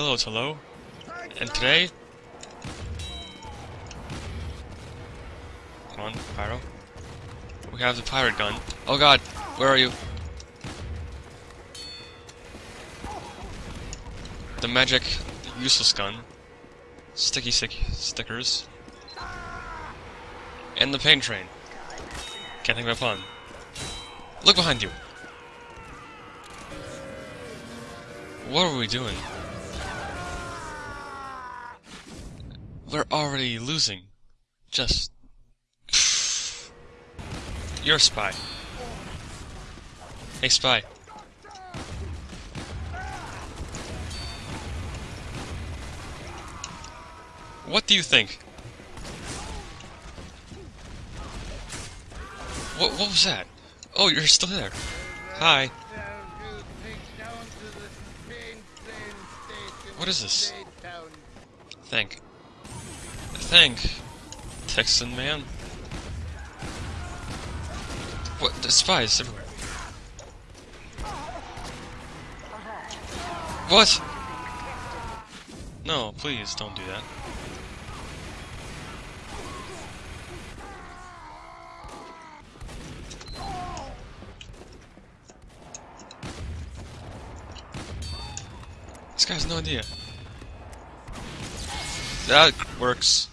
Hello, hello. And today... Come on, Pyro. We have the pirate gun. Oh god, where are you? The magic useless gun. Sticky stick stickers. And the pain train. Can't think of a pun. Look behind you! What are we doing? We're already losing. Just... You're a spy. Hey, spy. What do you think? What, what was that? Oh, you're still there. Hi. What is this? Thank. Thank. Texan man. What? The spies everywhere. What? No, please don't do that. This guy has no idea. That works.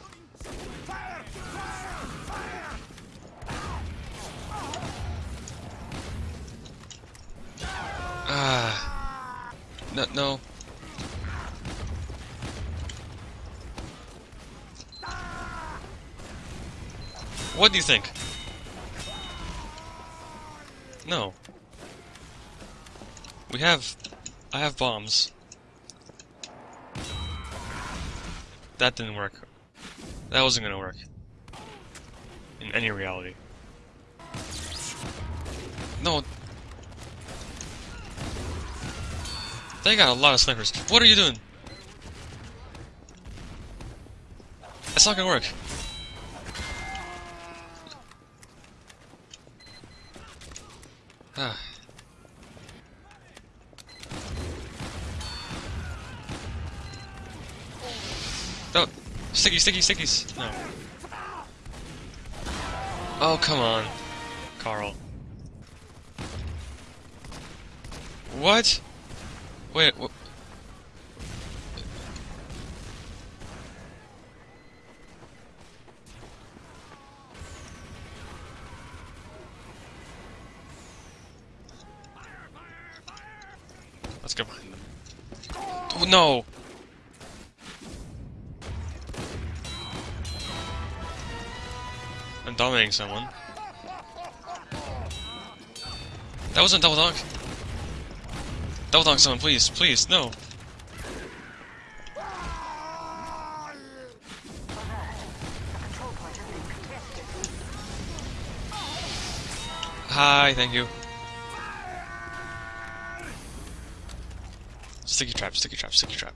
No, no. What do you think? No. We have... I have bombs. That didn't work. That wasn't gonna work. In any reality. No. They got a lot of snipers. What are you doing? That's not gonna work. Ah. Don't. Sticky, sticky, stickies. No. Oh, come on. Carl. What? Wait, wh Let's go behind them. Oh, no! I'm dominating someone. That wasn't double donk. Double donk someone, please, please, no. Hi, thank you. Sticky trap, sticky trap, sticky trap.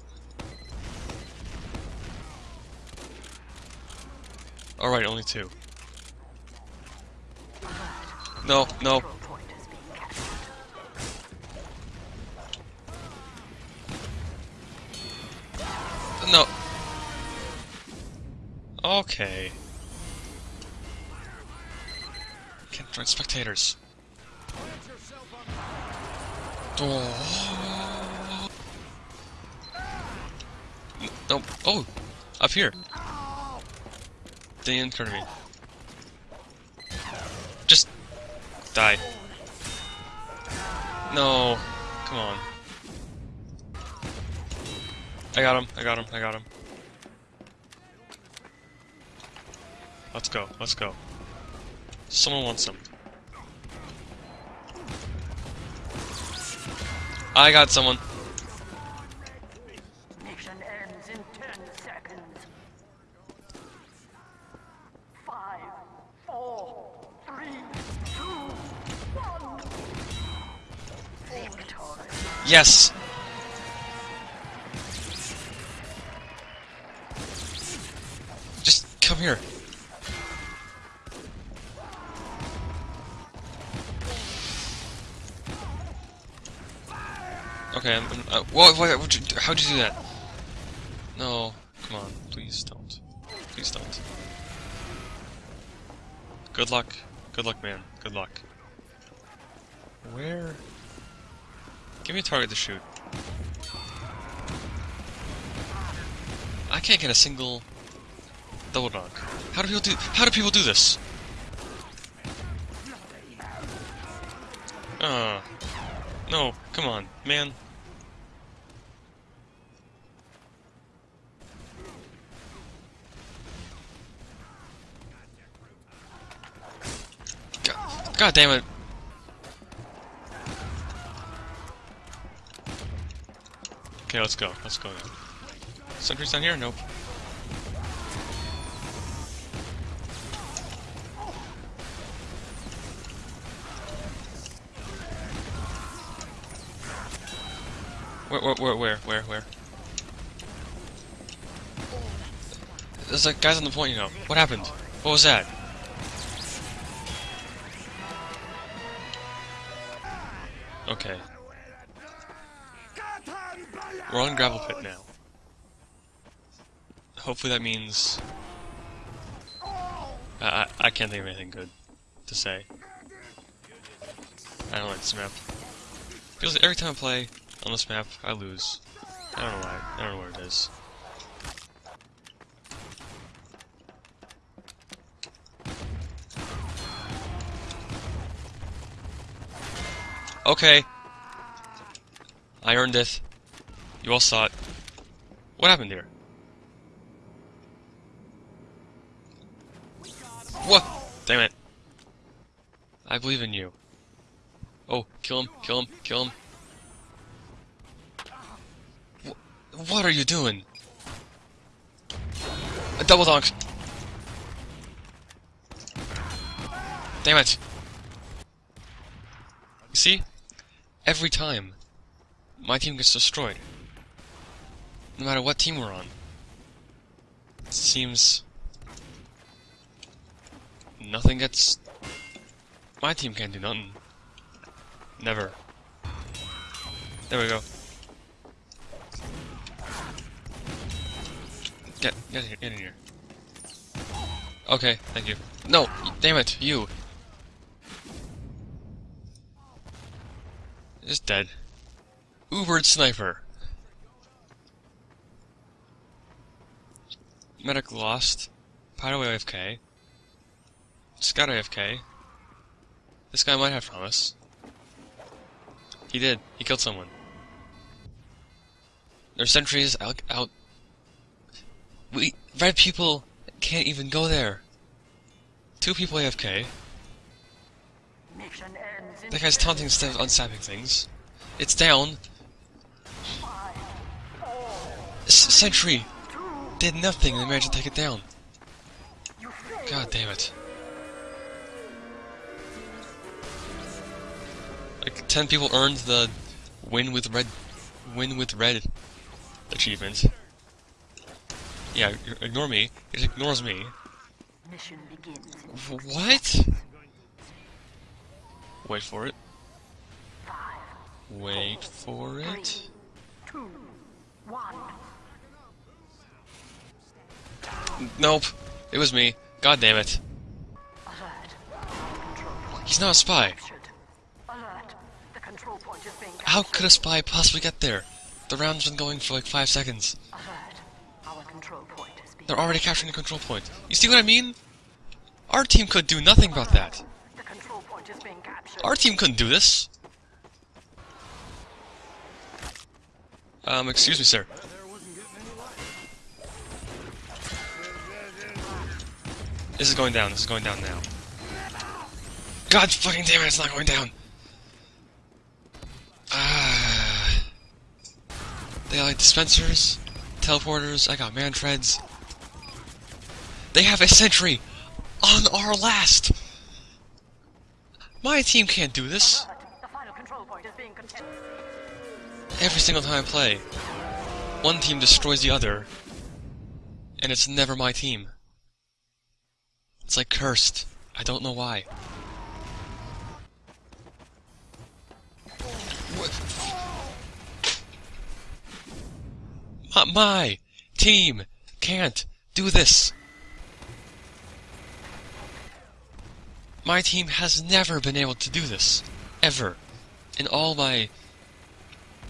Alright, only two. No, no. No. Okay. Can't join spectators. Oh. No. Oh, up here. They incurred me. Just die. No. Come on. I got him, I got him, I got him. Let's go, let's go. Someone wants some. I got someone. Mission ends in ten seconds. Five, four, three, two, one. Victory. Yes! Okay, I'm, I'm, uh, how'd you do that? No, come on, please don't. Please don't. Good luck. Good luck, man. Good luck. Where? Give me a target to shoot. I can't get a single double donk. How do people do? How do people do this? Uh, no, come on, man. God, damn it. Okay, let's go. Let's go now. Sentry's down here? Nope. Where, where, where, where, where? There's like guys on the point, you know. What happened? What was that? Okay. We're on gravel pit now. Hopefully that means... I, I, I can't think of anything good to say. I don't like this map. Every time I play on this map, I lose. I don't know why. I don't know what it is. Okay. I earned it. You all saw it. What happened here? What? Damn it. I believe in you. Oh, kill him, kill him, kill him. What are you doing? A double donk. Damn it. You see? Every time, my team gets destroyed. No matter what team we're on. It seems... Nothing gets... My team can't do nothing. Never. There we go. Get, get here, get in here. Okay, thank you. No, damn it, you. Just dead. Ubered sniper. Medic lost. Pyro AFK. Scout AFK. This guy might have promise. He did. He killed someone. There's sentries out. out. We red people can't even go there. Two people AFK. Mission ends in That guy's taunting instead of unsapping things. It's down. S Sentry did nothing and managed to take it down. God damn it. Like, ten people earned the win with red, win with red achievement. Yeah, ignore me. It ignores me. Mission begins What? Wait for it. Wait for it. two, one. Nope. It was me. God damn it. Alert. Control point He's not a spy. captured. Alert. The control point is being How could a spy possibly get there? The round's been going for like five seconds. They're already capturing the control point. You see what I mean? Our team could do nothing about that. Our team couldn't do this. Um, excuse me, sir. This is going down. This is going down now. God fucking damn it, it's not going down. Ah. They like dispensers, teleporters, I got Mantreads. They have a sentry on our last. My team can't do this. Every single time I play, one team destroys the other, and it's never my team. It's like cursed. I don't know why. What? My, my team can't do this. My team has never been able to do this. Ever. In all my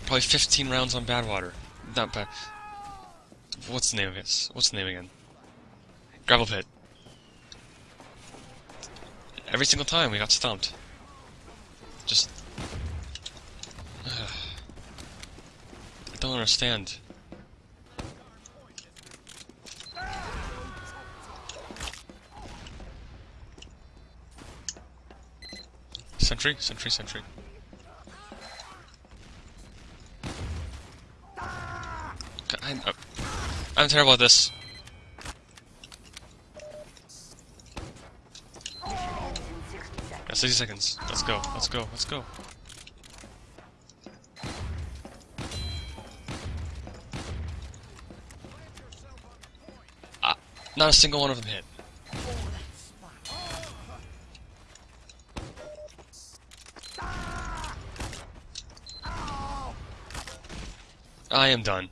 probably 15 rounds on Badwater. Not bad. What's the name of it? What's the name again? Gravel Pit. Every single time we got stumped. Just. I don't understand. Sentry, sentry, sentry. I'm, uh, I'm terrible at this. Mission ends in 60 seconds. 60 seconds. Let's go, let's go, let's go. Ah, not a single one of them hit. I am done.